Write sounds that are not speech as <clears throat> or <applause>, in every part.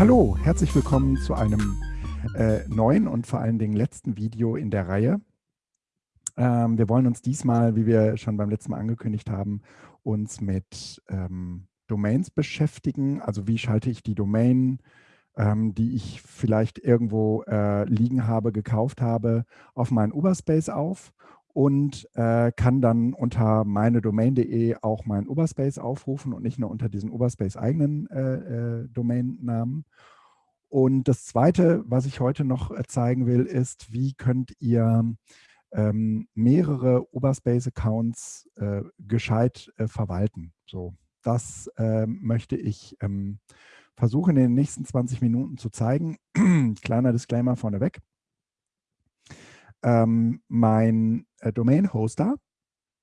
Hallo, herzlich willkommen zu einem äh, neuen und vor allen Dingen letzten Video in der Reihe. Ähm, wir wollen uns diesmal, wie wir schon beim letzten Mal angekündigt haben, uns mit ähm, Domains beschäftigen. Also wie schalte ich die Domain, ähm, die ich vielleicht irgendwo äh, liegen habe, gekauft habe, auf meinen Uberspace auf und äh, kann dann unter meine Domain.de auch meinen Uberspace aufrufen und nicht nur unter diesen Uberspace eigenen äh, äh, Domainnamen. Und das Zweite, was ich heute noch äh, zeigen will, ist, wie könnt ihr ähm, mehrere Uberspace-Accounts äh, gescheit äh, verwalten. So, das ähm, möchte ich ähm, versuchen in den nächsten 20 Minuten zu zeigen. <clears throat> Kleiner Disclaimer vorneweg. Ähm, mein äh, Domain-Hoster,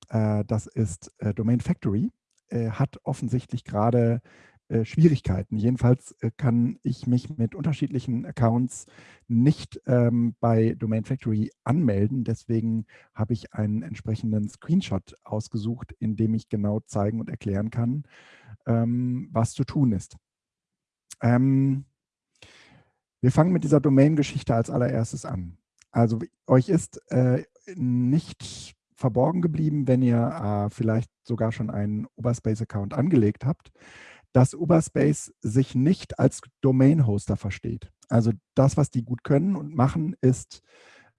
äh, das ist äh, Domain Factory, äh, hat offensichtlich gerade äh, Schwierigkeiten. Jedenfalls äh, kann ich mich mit unterschiedlichen Accounts nicht ähm, bei Domain Factory anmelden. Deswegen habe ich einen entsprechenden Screenshot ausgesucht, in dem ich genau zeigen und erklären kann, ähm, was zu tun ist. Ähm, wir fangen mit dieser Domain-Geschichte als allererstes an. Also euch ist äh, nicht verborgen geblieben, wenn ihr äh, vielleicht sogar schon einen Uberspace-Account angelegt habt, dass Uberspace sich nicht als Domain-Hoster versteht. Also das, was die gut können und machen, ist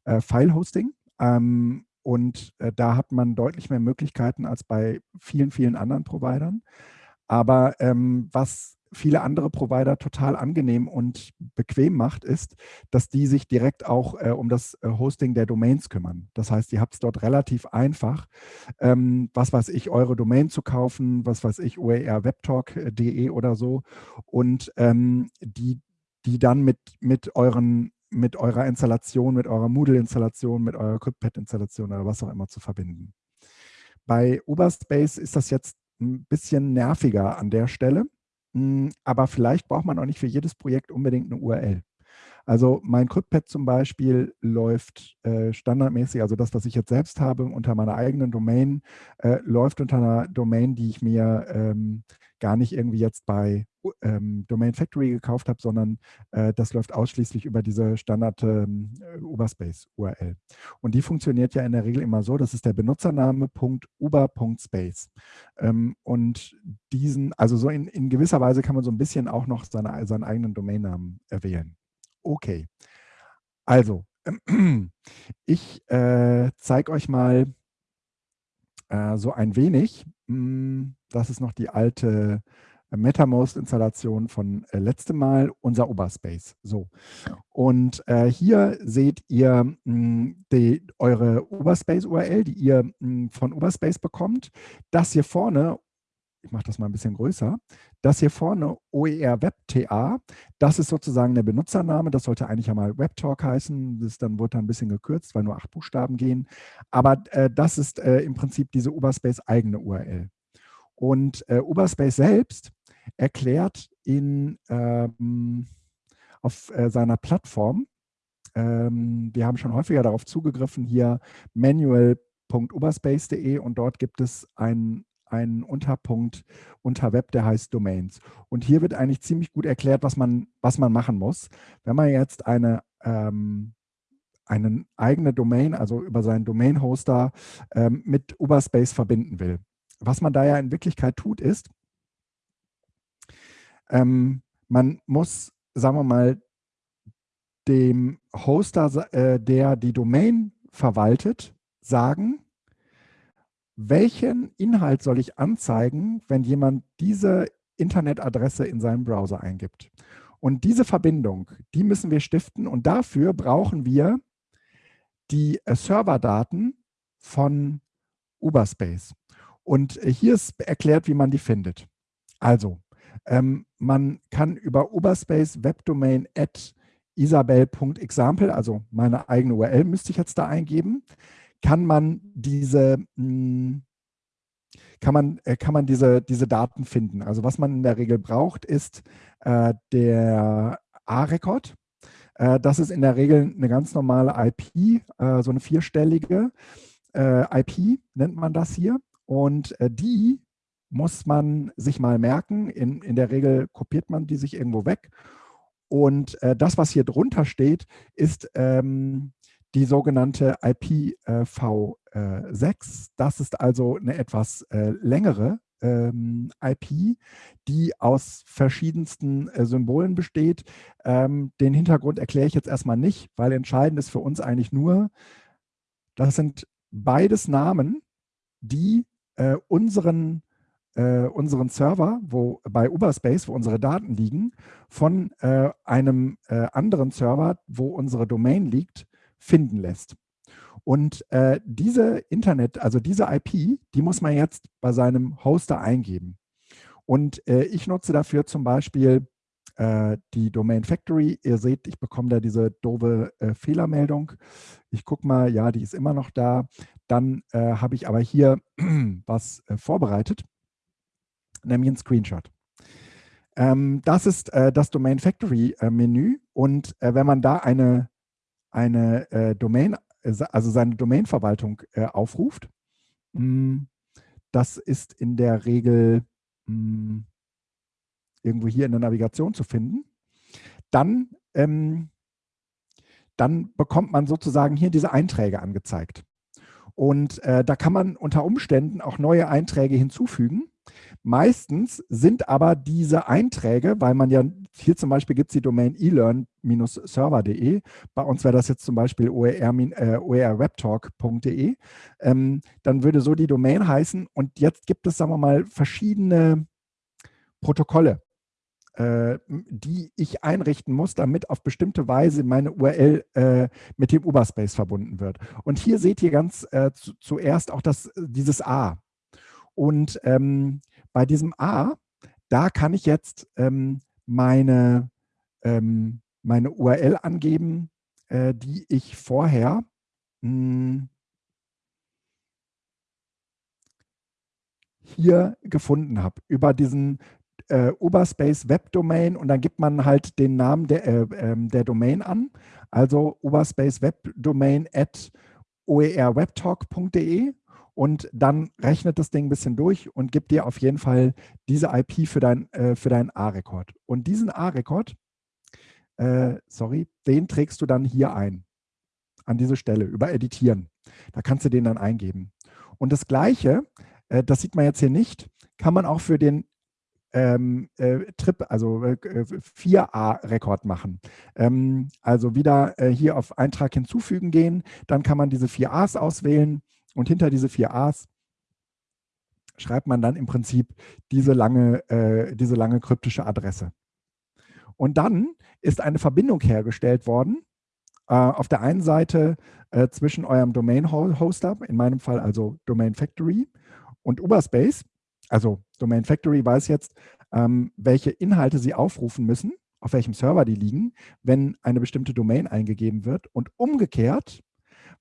äh, File-Hosting. Ähm, und äh, da hat man deutlich mehr Möglichkeiten als bei vielen, vielen anderen Providern. Aber ähm, was viele andere Provider total angenehm und bequem macht, ist, dass die sich direkt auch äh, um das äh, Hosting der Domains kümmern. Das heißt, ihr habt es dort relativ einfach, ähm, was weiß ich, eure Domain zu kaufen, was weiß ich, oerwebtalk.de oder so und ähm, die, die dann mit, mit euren mit eurer Installation, mit eurer Moodle-Installation, mit eurer CryptPad-Installation oder was auch immer zu verbinden. Bei Uberspace ist das jetzt ein bisschen nerviger an der Stelle. Hm, aber vielleicht braucht man auch nicht für jedes Projekt unbedingt eine URL. Also mein CryptPad zum Beispiel läuft äh, standardmäßig, also das, was ich jetzt selbst habe, unter meiner eigenen Domain, äh, läuft unter einer Domain, die ich mir ähm, gar nicht irgendwie jetzt bei ähm, Domain Factory gekauft habe, sondern äh, das läuft ausschließlich über diese Standard ähm, Uberspace URL. Und die funktioniert ja in der Regel immer so, das ist der Benutzername.uber.space. Ähm, und diesen, also so in, in gewisser Weise kann man so ein bisschen auch noch seine, seinen eigenen Domainnamen erwählen. Okay, also <clears throat> ich äh, zeige euch mal äh, so ein wenig, mh, hm, das ist noch die alte MetaMost-Installation von äh, letztem Mal, unser Oberspace. So. Und äh, hier seht ihr mh, hm, die, eure Oberspace-URL, die ihr mh, hm, von Oberspace bekommt. Das hier vorne ich mache das mal ein bisschen größer, das hier vorne OER WebTA, das ist sozusagen der Benutzername, das sollte eigentlich einmal WebTalk heißen, das dann wird dann ein bisschen gekürzt, weil nur acht Buchstaben gehen, aber äh, das ist äh, im Prinzip diese Uberspace eigene URL. Und äh, Uberspace selbst erklärt in, ähm, auf äh, seiner Plattform, ähm, wir haben schon häufiger darauf zugegriffen, hier manual.uberspace.de und dort gibt es ein einen Unterpunkt unter Web, der heißt Domains. Und hier wird eigentlich ziemlich gut erklärt, was man, was man machen muss. Wenn man jetzt eine, ähm, eine eigene Domain, also über seinen Domain-Hoster ähm, mit Uberspace verbinden will. Was man da ja in Wirklichkeit tut, ist, ähm, man muss, sagen wir mal, dem Hoster, äh, der die Domain verwaltet, sagen, welchen Inhalt soll ich anzeigen, wenn jemand diese Internetadresse in seinem Browser eingibt. Und diese Verbindung, die müssen wir stiften und dafür brauchen wir die äh, Serverdaten von Uberspace. Und äh, hier ist erklärt, wie man die findet. Also, ähm, man kann über Uberspace Webdomain at isabel.example, also meine eigene URL müsste ich jetzt da eingeben, kann man diese, hm, kann man, äh, kann man diese, diese Daten finden. Also was man in der Regel braucht, ist äh, der A-Rekord. Äh, das ist in der Regel eine ganz normale IP, äh, so eine vierstellige äh, IP nennt man das hier. Und äh, die muss man sich mal merken. In, in der Regel kopiert man die sich irgendwo weg und äh, das, was hier drunter steht, ist ähm, die sogenannte IPv6. Äh, das ist also eine etwas äh, längere ähm, IP, die aus verschiedensten äh, Symbolen besteht. Ähm, den Hintergrund erkläre ich jetzt erstmal nicht, weil entscheidend ist für uns eigentlich nur, das sind beides Namen, die äh, unseren, äh, unseren Server, wo bei Uberspace, wo unsere Daten liegen, von äh, einem äh, anderen Server, wo unsere Domain liegt, finden lässt. Und äh, diese Internet, also diese IP, die muss man jetzt bei seinem Hoster eingeben. Und äh, ich nutze dafür zum Beispiel die Domain Factory. Ihr seht, ich bekomme da diese doofe äh, Fehlermeldung. Ich gucke mal, ja, die ist immer noch da. Dann äh, habe ich aber hier <clears throat> was äh, vorbereitet, nämlich ein Screenshot. Ähm, das ist das Domain Factory Menü und wenn man da eine eine äh, Domain, äh, also seine Domainverwaltung äh, aufruft. Hm, das ist in der Regel mh, hm, irgendwo hier in der Navigation zu finden. Dann, ähm, dann bekommt man sozusagen hier diese Einträge angezeigt. Und äh, da kann man unter Umständen auch neue Einträge hinzufügen. Meistens sind aber diese Einträge, weil man ja, hier zum Beispiel gibt es die Domain elearn-server.de, bei uns wäre das jetzt zum Beispiel oerwebtalk.de, äh, ähm, dann würde so die Domain heißen und jetzt gibt es, sagen wir mal, verschiedene Protokolle, die ich einrichten muss, damit auf bestimmte Weise meine URL äh, mit dem Uberspace verbunden wird. Und hier seht ihr ganz äh, zu, zuerst auch das, dieses A. Und ähm, bei diesem A, da kann ich jetzt ähm, meine, ähm, meine URL angeben, äh, die ich vorher mh, hm, hier gefunden habe, über diesen äh, Uberspace Web Domain und dann gibt man halt den Namen der, äh, ähm, der Domain an, also Uberspace Web Domain at oerwebtalk.de und dann rechnet das Ding ein bisschen durch und gibt dir auf jeden Fall diese IP für, dein, äh, für deinen A-Rekord. Und diesen A-Rekord, äh, sorry, den trägst du dann hier ein, an diese Stelle, über Editieren. Da kannst du den dann eingeben. Und das Gleiche, äh, das sieht man jetzt hier nicht, kann man auch für den ähm, äh, Trip, also äh, 4a-Rekord machen. Ähm, also wieder äh, hier auf Eintrag hinzufügen gehen, dann kann man diese 4a's auswählen und hinter diese vier A's schreibt man dann im Prinzip diese lange, äh, diese lange kryptische Adresse. Und dann ist eine Verbindung hergestellt worden, äh, auf der einen Seite äh, zwischen eurem Domain-Hoster, in meinem Fall also Domain Factory, und Uberspace. Also Domain Factory weiß jetzt, ähm, welche Inhalte sie aufrufen müssen, auf welchem Server die liegen, wenn eine bestimmte Domain eingegeben wird. Und umgekehrt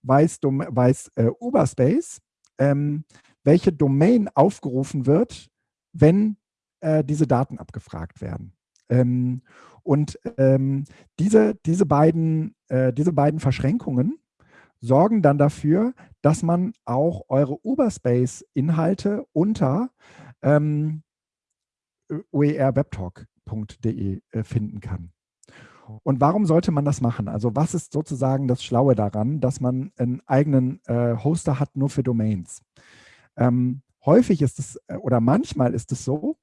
weiß, weiß äh, Uberspace, ähm, welche Domain aufgerufen wird, wenn äh, diese Daten abgefragt werden. Ähm, und ähm, diese, diese, beiden, äh, diese beiden Verschränkungen sorgen dann dafür, dass man auch eure Uberspace-Inhalte unter ähm, oerwebtalk.de äh, finden kann. Und warum sollte man das machen? Also was ist sozusagen das Schlaue daran, dass man einen eigenen äh, Hoster hat nur für Domains? Ähm, häufig ist es äh, oder manchmal ist es so,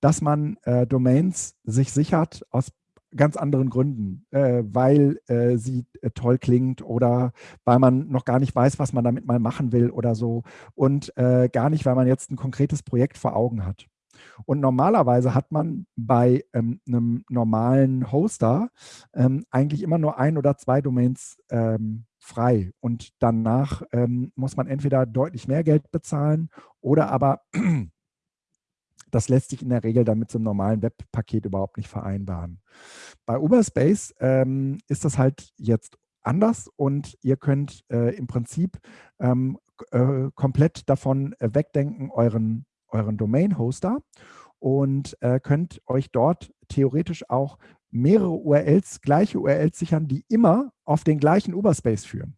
dass man äh, Domains sich sichert aus ganz anderen Gründen, äh, weil äh, sie äh, toll klingt oder weil man noch gar nicht weiß, was man damit mal machen will oder so und äh, gar nicht, weil man jetzt ein konkretes Projekt vor Augen hat. Und normalerweise hat man bei ähm, einem normalen Hoster ähm, eigentlich immer nur ein oder zwei Domains ähm, frei. Und danach ähm, muss man entweder deutlich mehr Geld bezahlen oder aber das lässt sich in der Regel dann mit so einem normalen Webpaket überhaupt nicht vereinbaren. Bei Uberspace ähm, ist das halt jetzt anders und ihr könnt äh, im Prinzip ähm, äh, komplett davon äh, wegdenken, euren euren Domain-Hoster und äh, könnt euch dort theoretisch auch mehrere URLs, gleiche URLs sichern, die immer auf den gleichen Uberspace führen.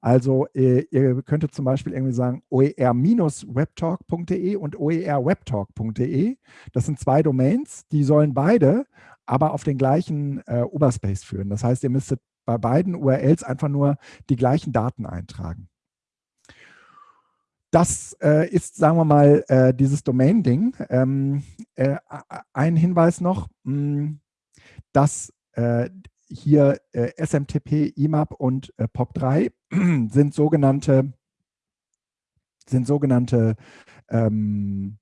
Also äh, ihr könntet zum Beispiel irgendwie sagen oer-webtalk.de und oerwebtalk.de. Das sind zwei Domains, die sollen beide aber auf den gleichen äh, Oberspace führen. Das heißt, ihr müsstet bei beiden URLs einfach nur die gleichen Daten eintragen. Das äh, ist, sagen wir mal, äh, dieses Domain-Ding. Ähm, äh, ein Hinweis noch, mh, hm, dass äh, hier äh, SMTP, IMAP und äh, POP3 <clears throat> sind sogenannte, sind sogenannte ähm,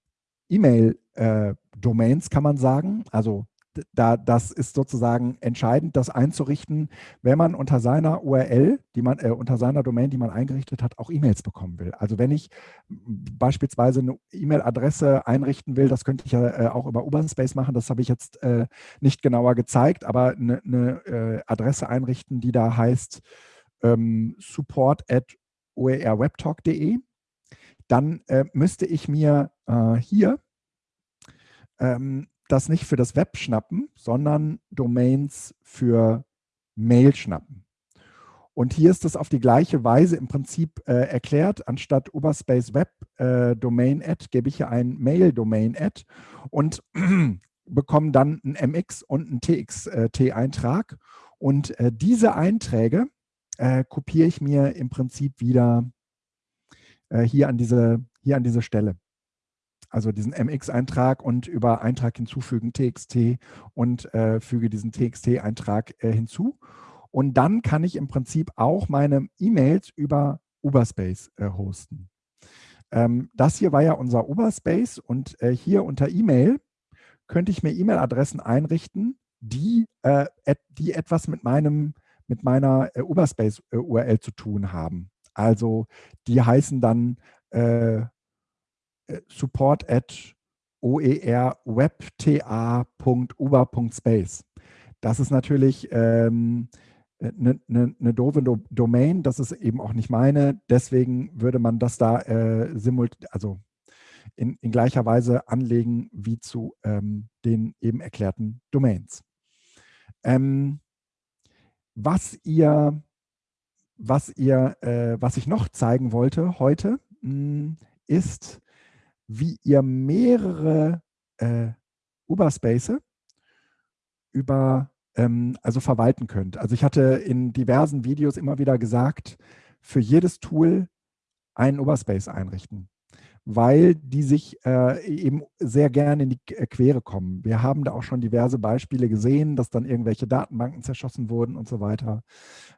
E-Mail-Domains, kann man sagen. Also da, das ist sozusagen entscheidend, das einzurichten, wenn man unter seiner URL, die man, äh, unter seiner Domain, die man eingerichtet hat, auch E-Mails bekommen will. Also wenn ich beispielsweise eine E-Mail-Adresse einrichten will, das könnte ich ja äh, auch über Uberspace machen, das habe ich jetzt äh, nicht genauer gezeigt, aber eine, äh, Adresse einrichten, die da heißt ähm, support at oerwebtalk.de, dann äh, müsste ich mir äh, hier ähm, das nicht für das Web schnappen, sondern Domains für Mail schnappen. Und hier ist das auf die gleiche Weise im Prinzip äh, erklärt. Anstatt Uberspace Web äh, Domain Ad gebe ich hier ein Mail Domain Ad und <clears throat> bekomme dann ein MX und einen TXT-Eintrag. Äh, und äh, diese Einträge äh, kopiere ich mir im Prinzip wieder äh, hier, an diese, hier an diese Stelle also diesen MX-Eintrag und über Eintrag hinzufügen TXT und äh, füge diesen TXT-Eintrag äh, hinzu. Und dann kann ich im Prinzip auch meine E-Mails über Uberspace äh, hosten. Ähm, das hier war ja unser Uberspace und äh, hier unter E-Mail könnte ich mir E-Mail-Adressen einrichten, die, äh, die etwas mit, meinem, mit meiner äh, Uberspace-URL zu tun haben. Also die heißen dann support at oerwebta.uber.space. Das ist natürlich eine ähm, ne, ne, ne doofe Do Domain, das ist eben auch nicht meine. Deswegen würde man das da äh, simultan, also in, in, gleicher Weise anlegen wie zu ähm, den eben erklärten Domains. Ähm, was ihr, was ihr, äh, was ich noch zeigen wollte heute, mh, hm, ist wie ihr mehrere äh, Uberspace über, ähm, also verwalten könnt. Also ich hatte in diversen Videos immer wieder gesagt, für jedes Tool einen Uberspace einrichten weil die sich äh, eben sehr gerne in die äh, Quere kommen. Wir haben da auch schon diverse Beispiele gesehen, dass dann irgendwelche Datenbanken zerschossen wurden und so weiter.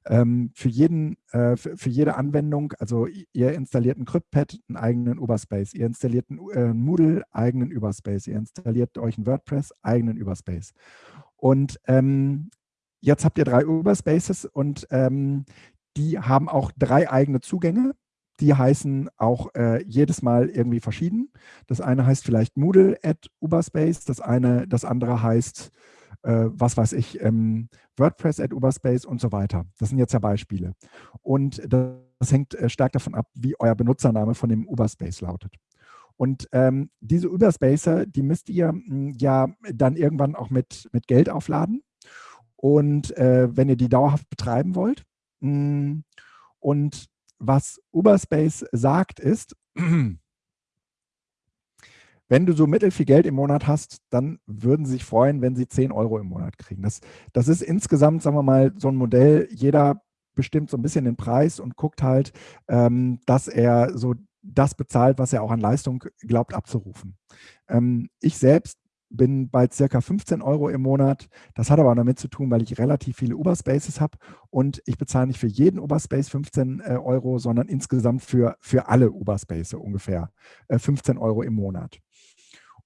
Ähm, für, jeden, äh, für, für, jede Anwendung, also ihr installiert einen CryptPad, einen eigenen Uberspace, ihr installiert einen äh, Moodle, eigenen Uberspace, ihr installiert euch einen WordPress, eigenen Uberspace. Und ähm, jetzt habt ihr drei Uberspaces und ähm, die haben auch drei eigene Zugänge die heißen auch äh, jedes Mal irgendwie verschieden. Das eine heißt vielleicht Moodle at Uberspace, das, eine, das andere heißt, äh, was weiß ich, ähm, WordPress at Uberspace und so weiter. Das sind jetzt ja Beispiele. Und das, hängt äh, stark davon ab, wie euer Benutzername von dem Uberspace lautet. Und ähm, diese Uberspacer, die müsst ihr mh, hm, ja dann irgendwann auch mit, mit Geld aufladen. Und äh, wenn ihr die dauerhaft betreiben wollt. Mh, hm, und was Uberspace sagt, ist, wenn du so mittelfiel Geld im Monat hast, dann würden sie sich freuen, wenn sie 10 Euro im Monat kriegen. Das, das ist insgesamt, sagen wir mal, so ein Modell, jeder bestimmt so ein bisschen den Preis und guckt halt, ähm, dass er so das bezahlt, was er auch an Leistung glaubt abzurufen. Ähm, ich selbst bin bei circa 15 Euro im Monat. Das hat aber damit zu tun, weil ich relativ viele Uberspaces habe und ich bezahle nicht für jeden Uberspace 15 äh, Euro, sondern insgesamt für, für alle Uberspaces ungefähr äh, 15 Euro im Monat.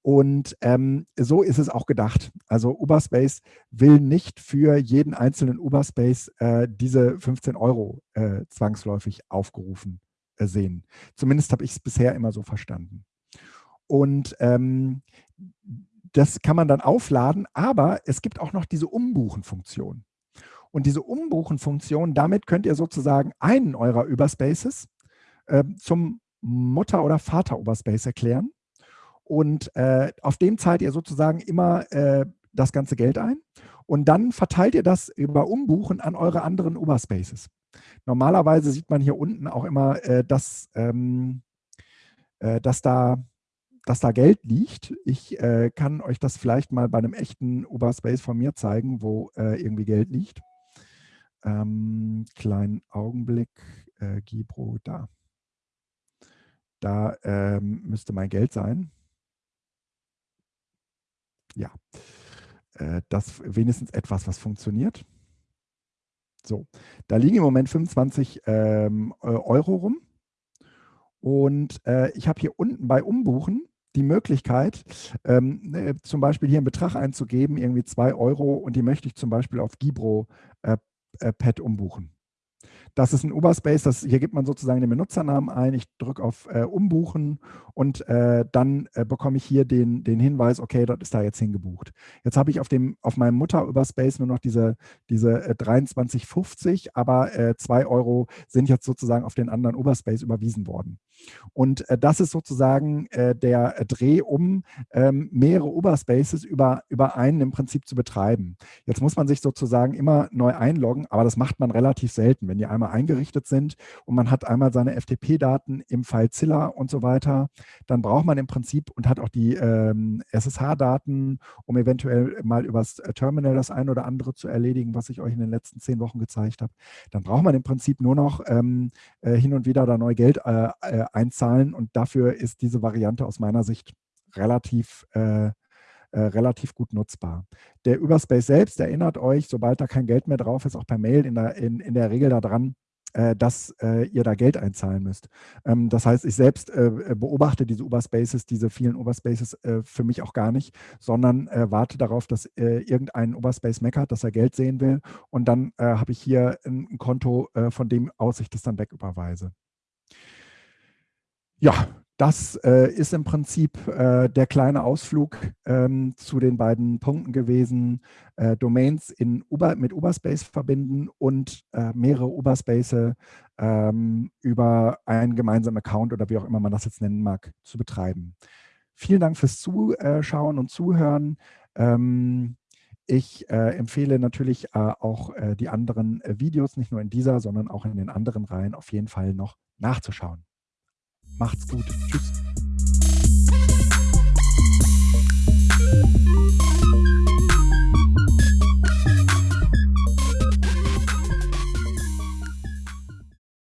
Und ähm, so ist es auch gedacht. Also Uberspace will nicht für jeden einzelnen Uberspace äh, diese 15 Euro äh, zwangsläufig aufgerufen äh, sehen. Zumindest habe ich es bisher immer so verstanden. Und ähm, das kann man dann aufladen, aber es gibt auch noch diese Umbuchen-Funktion. Und diese Umbuchen-Funktion, damit könnt ihr sozusagen einen eurer Überspaces äh, zum Mutter- oder Vater-Überspace erklären. Und äh, auf dem zahlt ihr sozusagen immer äh, das ganze Geld ein. Und dann verteilt ihr das über Umbuchen an eure anderen Überspaces. Normalerweise sieht man hier unten auch immer, äh, dass, ähm, äh, dass da dass da Geld liegt. Ich äh, kann euch das vielleicht mal bei einem echten Uberspace von mir zeigen, wo äh, irgendwie Geld liegt. Ähm, kleinen Augenblick, äh, Gibro, da. Da ähm, müsste mein Geld sein. Ja, äh, das wenigstens etwas, was funktioniert. So, da liegen im Moment 25 ähm, äh, Euro rum. Und äh, ich habe hier unten bei Umbuchen die Möglichkeit, ähm, äh, zum Beispiel hier einen Betrag einzugeben, irgendwie 2 Euro, und die möchte ich zum Beispiel auf Gibro äh, äh, Pad umbuchen. Das ist ein Uberspace, das, hier gibt man sozusagen den Benutzernamen ein, ich drücke auf äh, Umbuchen und äh, dann äh, bekomme ich hier den, den Hinweis, okay, das ist da jetzt hingebucht. Jetzt habe ich auf, dem, auf meinem Mutter-Uberspace nur noch diese, diese äh, 23,50, aber äh, 2 Euro sind jetzt sozusagen auf den anderen Uberspace überwiesen worden. Und äh, das ist sozusagen äh, der Dreh, um ähm, mehrere Uberspaces über, über einen im Prinzip zu betreiben. Jetzt muss man sich sozusagen immer neu einloggen, aber das macht man relativ selten. Wenn die einmal eingerichtet sind und man hat einmal seine FTP-Daten im FileZilla und so weiter, dann braucht man im Prinzip und hat auch die ähm, SSH-Daten, um eventuell mal übers äh, Terminal das eine oder andere zu erledigen, was ich euch in den letzten zehn Wochen gezeigt habe. Dann braucht man im Prinzip nur noch ähm, äh, hin und wieder da neu Geld äh, äh einzahlen und dafür ist diese Variante aus meiner Sicht relativ äh, äh, relativ gut nutzbar. Der Überspace selbst erinnert euch, sobald da kein Geld mehr drauf ist, auch per Mail in der, in, in der Regel daran, äh, dass äh, ihr da Geld einzahlen müsst. Ähm, das heißt, ich selbst äh, beobachte diese Uberspaces, diese vielen Uberspaces äh, für mich auch gar nicht, sondern warte darauf, dass irgendein Uberspace meckert, dass er Geld sehen will und dann habe ich hier ein Konto, von dem aus ich das dann wegüberweise. Ja, das äh, ist im Prinzip äh, der kleine Ausflug ähm, zu den beiden Punkten gewesen. Äh, Domains in Uber, mit Uberspace verbinden und äh, mehrere Uberspaces ähm, über einen gemeinsamen Account oder wie auch immer man das jetzt nennen mag, zu betreiben. Vielen Dank fürs Zuschauen und Zuhören. Ähm, ich äh, empfehle natürlich äh, auch die anderen Videos, nicht nur in dieser, sondern auch in den anderen Reihen auf jeden Fall noch nachzuschauen. Macht's gut. Tschüss.